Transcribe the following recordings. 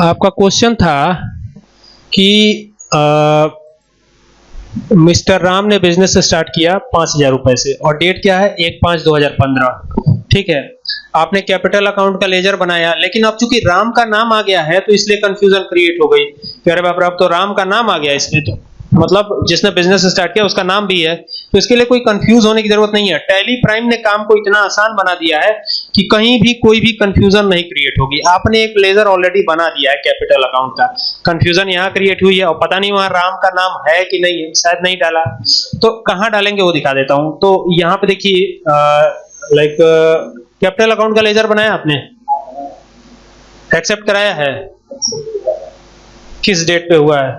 आपका क्वेश्चन था कि आ, मिस्टर राम ने बिज़नेस स्टार्ट किया पाँच हज़ार रुपए से और डेट क्या है? एक पाँच दो हज़ार पंद्रह। ठीक है? आपने कैपिटल अकाउंट का लेजर बनाया लेकिन अब चूँकि राम का नाम आ गया है तो इसलिए कंफ्यूजन क्रिएट हो गई। अरे बाप अब तो राम का नाम आ गया इसमें तो। मतलब जिसने बिज़नेस स्टार्ट किया उसका नाम भी है। तो इसके लिए कोई कंफ्यूज होने की ज़रूरत नहीं है। टैली प्राइम ने काम को इतना आसान बना दिया है कि कहीं भी कोई भी कंफ्यूजन नहीं क्रिएट होगी। आपने एक लेजर ऑलरेडी बना दिया है कैपिटल अकाउंट का। कंफ्यूजन यहाँ क्रिएट हुई है और पता नहीं वहाँ राम का नाम है कि नहीं है शायद नहीं डाला। तो कहाँ डालेंगे वो दिखा देता हूँ। तो यहाँ पे देखिए लाइक कैपिटल अकाउंट का लेजर बनाया आपने? एक्सेप्ट कराया है? किस डेट पे हुआ है?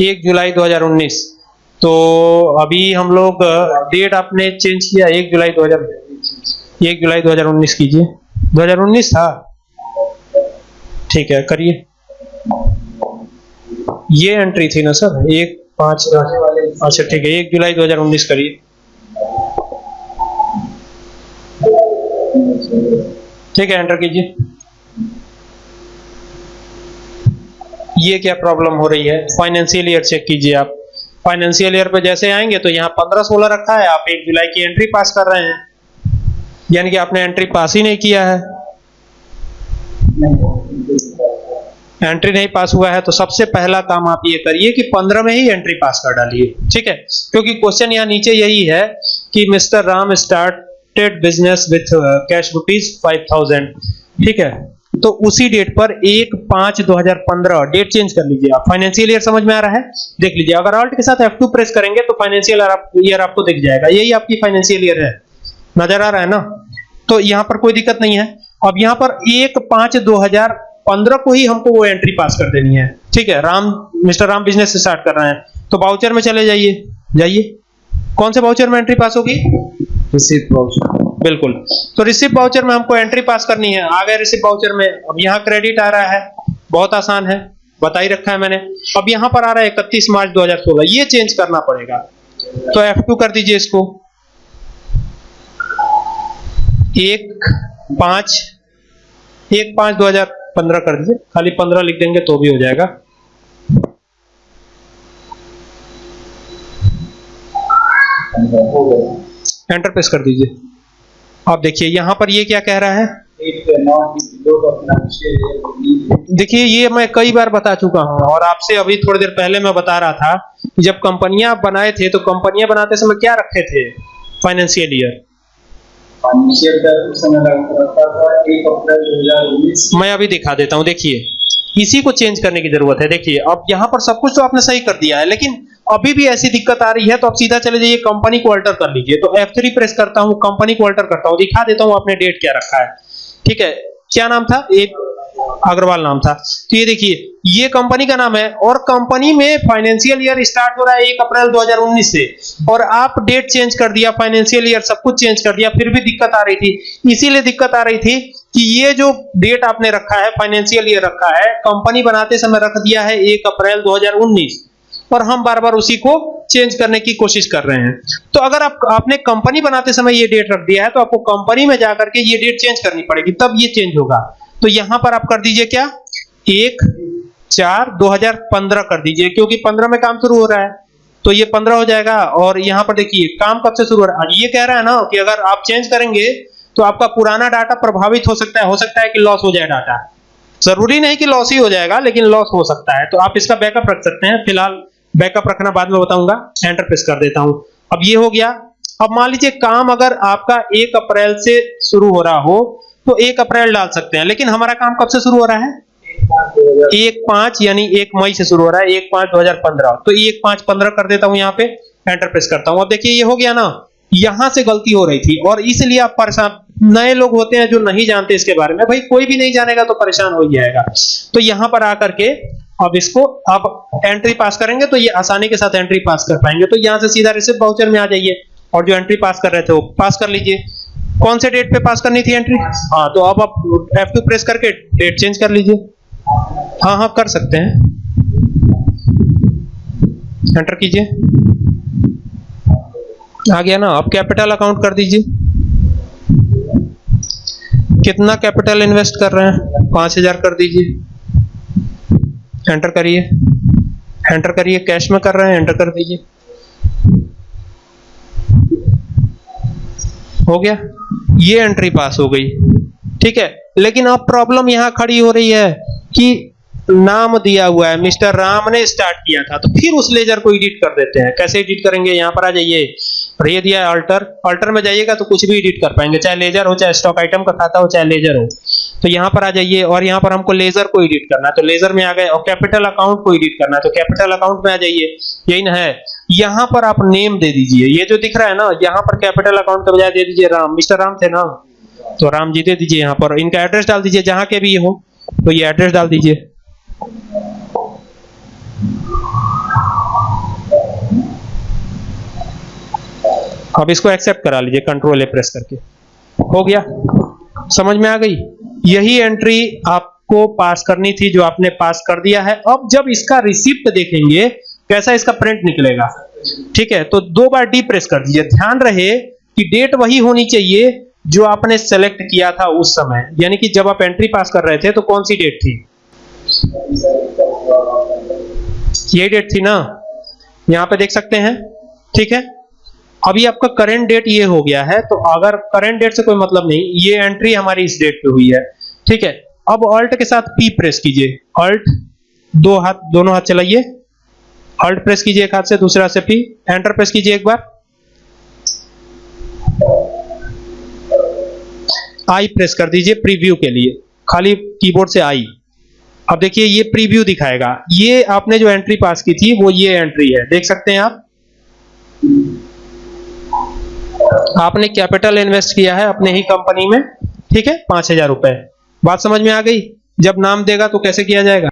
एक जुलाई 2019 तो अभी हम लोग डेट आपने चेंज किया, एक जुलाई 2000 एक जुलाई 2019 कीजिए। 2019 था? ठीक है, करिए। ये एंट्री थी ना सर? एक, पाँच अच्छा ठीक है, एक जुलाई 2019 करिए। ठीक है एंटर कीजिए। ये क्या प्रॉब्लम हो रही है? फाइनेंशियल ईयर चेक कीजिए आप। फाइनेंशियल ईयर पे जैसे आएँगे तो यहाँ पंद्रह सोलह रखा है। आप एक जुलाई की एंट्री पास कर रहे हैं। यानी कि आपने एंट्री पास ही नहीं किया है। एंट्री नहीं पास हुआ है तो सबसे पहला काम आप ये करिए कि पंद्रह में ही एंट्री पास कर डालिए। ठीक है? क्योंकि क्वेश्चन यहाँ नीचे यही है कि mister Ram started business with cash rupees five thousand ठीक है? तो उसी डेट पर एक पाँच दो हज़ार पंद्रह डेट चेंज कर लीजिए आप। फाइनेंशियल ईयर समझ में आ रहा है? देख लीजिए, अगर ऑल्ट के साथ F2 प्रेस करेंगे तो फाइनेंशियल ईयर आपको दिख जाएगा। यही आपकी फाइनेंशियल ईयर है। नज़र आ रहा है ना? तो यहाँ पर कोई दिक्कत नहीं है। अब यहाँ पर एक पाँच दो हज़ार पंद्रह को ही हमको वो एंट्री पास कर देनी है। ठीक है, Ram, mister Ram business start कर रहे हैं। तो बाउचर में चले जाइए। जाइए। कौन से बाउचर में एंट्री पास होगी? रिसीट वाउचर बिल्कुल। तो रिसिप्ट वाउचर में हमको एंट्री पास करनी है। आ गए रिसिप्ट वाउचर में। अब यहाँ क्रेडिट आ रहा है। बहुत आसान है। बता ही रखा है मैंने। अब यहाँ पर आ रहा है इकतीस मार्च 2016 ये चेंज करना पड़ेगा। तो F2 कर दीजिए इसको। एक, पाँच। एक, पाँच दो हज़ार पंद्रह कर दीजिए। खाली पंद्रह लिख देंगे तो भी हो जाएगा। एंटर प्रेस कर दीजिए। आप देखिए, यहाँ पर ये क्या कह रहा है? देखिए, ये मैं कई बार बता चुका हूँ और आपसे अभी थोड़ी देर पहले मैं बता रहा था जब कंपनियाँ बनाए थे तो कंपनियाँ बनाते समय क्या रखे थे फाइनेंशियल ईयर? मैं अभी दिखा देता हूँ, देखिए। इसी को चेंज करने की ज़रूरत है। देखिए, अब यहाँ पर सब कुछ तो आपने सही कर दिया है, लेकिन अभी भी ऐसी दिक्कत आ रही है तो आप सीधा चले जाइए कंपनी को अल्टर कर लीजिए। तो F3 प्रेस करता हूँ कंपनी को अल्टर करता हूँ, दिखा देता हूँ आपने डेट क्या रखा है। ठीक है? क्या नाम था? एक अग्रवाल नाम था। तो ये देखिए, ये कंपनी का नाम है, और कंपनी में फाइनेंशियल ईयर स्टार्ट हो रहा है एक अप्रैल 2019 से। और आप डेट चेंज कर दिया फाइनेंशियल ईयर सब कुछ चेंज कर दिया, फिर भी दिक्कत आ रही थी। इसीलिए दिक्कत आ रही थी कि ये जो डेट आपने रखा है फाइनेंशियल ईयर रखा है कंपनी बनाते समय रख दिया है एक अप्रैल 2019 और हम बार बार उसी को चेंज करने की कोशिश कर रहे हैं। तो अगर आप, आपने कंपनी बनाते समय ये डेट रख दिया है तो आपको कंपनी में जाकर के ये डेट चेंज करनी पड़ेगी, तब ये चेंज होगा। तो यहाँ पर आप कर दीजिए क्या? एक, चार 2015 कर दीजिए, क्योंकि 15 में काम शुरू हो रहा है। तो ये 15 हो जाएगा, और यहाँ पर देखिए, काम कब से शुरू हो रहा है? ये कह रहा है ना कि अगर आप चेंज करेंगे तो आपका पुराना डाटा प्रभावित हो सकता है, हो सकता है कि लॉस हो जाए डाटा ज़रूरी नहीं कि लॉस ही हो जाएगा, लेकिन लॉस हो सकता है। तो आप इसका बैकअप रख सकते हैं, फ़िलहाल बैकअप रखना बाद में बताऊँगा एंटर प्रेस कर देता हूँ। अब ये हो गया। अब मान लीजिए काम अगर आपका एक अप्रैल से शुरू हो रहा हो तो एक अप्रैल डाल सकते हैं, लेकिन हमारा काम कब से शुरू हो रहा है? एक पाँच, यानी एक मई से शुरू हो रहा है, एक पाँच दो हज़ार पंद्रह। तो एक पाँच पंद्रह कर देता हूँ यहाँ पे एंटर प्रेस करता हूँ। अब देखिए, ये हो गया ना, यहाँ से गलती हो रही थी, और इसलिए आप परेशान, नए लोग होते हैं जो नहीं जानते इसके बारे में, भाई कोई भी नहीं जानेगा तो परेशान ही जाएगा। तो यहाँ पर आकर के अब इसको आप एंट्री पास करेंगे तो ये आसानी के साथ एंट्री पास कर पाएँगे। तो यहाँ से सीधा रिसिप्ट वाउचर में आ जाइए और जो एंट्री पास कर रहे थे वो पास कर लीजिए। कौन से डेट पे पास करनी थी एंट्री हाँ तो अब आप F2 प्रेस करके डेट चेंज कर लीजिए। हाँ हाँ कर सकते हैं। एंटर कीजिए। आ गया ना, आप कैपिटल अकाउंट कर दीजिए। कितना कैपिटल इन्वेस्ट कर रहे हैं? पाँच हज़ार कर दीजिए। एंटर करिए। एंटर करिए कैश में कर रहे हैं एंटर कर दीजिए। हो गया? ये एंट्री पास हो गई। ठीक है, लेकिन अब प्रॉब्लम यहाँ खड़ी हो रही है कि नाम दिया हुआ है, मिस्टर राम ने स्टार्ट किया था तो फिर उस लेजर को एडिट कर देते हैं। कैसे एडिट करेंगे? यहाँ पर आ जाइए। और ये दिया है अल्टर अल्टर में जाइएगा तो कुछ भी एडिट कर पाएँगे, चाहे लेजर हो, चाहे स्टॉक आइटम का खाता हो, चाहे लेजर हो। तो यहाँ पर आ जाइए और यहाँ पर हमको लेजर को एडिट करना तो लेजर में आ गए और कैपिटल अकाउंट को एडिट करना तो कैपिटल अकाउंट में आ जाइए। यही ना है। यहाँ पर आप नेम दे दीजिए। ये जो दिख रहा है ना, यहाँ पर कैपिटल अकाउंट के बजाय दे दीजिए राम। मिस्टर राम थे ना? तो राम जी दे दीजिए यहाँ पर। इनका एड्रेस डाल दीजिए, जहाँ के भी हो तो ये एड्रेस डाल दीजिए। अब इसको एक्सेप्ट करा लीजिए कंट्रोल ए प्रेस करके। हो गया? समझ में आ गई? यही एंट्री आपको पास करनी थी जो आपने पास कर दिया है। अब जब इसका रिसिप्ट देखेंगे, कैसा इसका प्रिंट निकलेगा? ठीक है तो दो बार डी प्रेस कर दीजिए। ध्यान रहे कि डेट वही होनी चाहिए जो आपने सेलेक्ट किया था उस समय। यानी कि जब आप एंट्री पास कर रहे थे तो कौन सी डेट थी? ये डेट थी ना? यहाँ पे देख सकते हैं। ठीक है? अभी आपका करंट डेट ये हो गया है तो अगर करंट डेट से कोई मतलब नहीं, ये एंट्री हमारी इस डेट पे हुई है। ठीक है? अब ऑल्ट के साथ पी प्रेस कीजिए। ऑल्ट दो हाथ, दोनों हाथ चलाइए। ऑल्ट प्रेस कीजिए एक हाथ से, दूसरे हाथ से पी एंटर प्रेस कीजिए एक बार। आई प्रेस कर दीजिए प्रीव्यू के लिए। खाली कीबोर्ड से आई अब देखिए, ये प्रीव्यू दिखाएगा। ये आपने जो एंट्री पास की थी, वो ये एंट्री है। देख सकते हैं आप। आपने कैपिटल इन्वेस्ट किया है अपने ही कंपनी में, ठीक है? पाँच हज़ार रुपए। बात समझ में आ गई? जब नाम देगा तो कैसे किया जाएगा?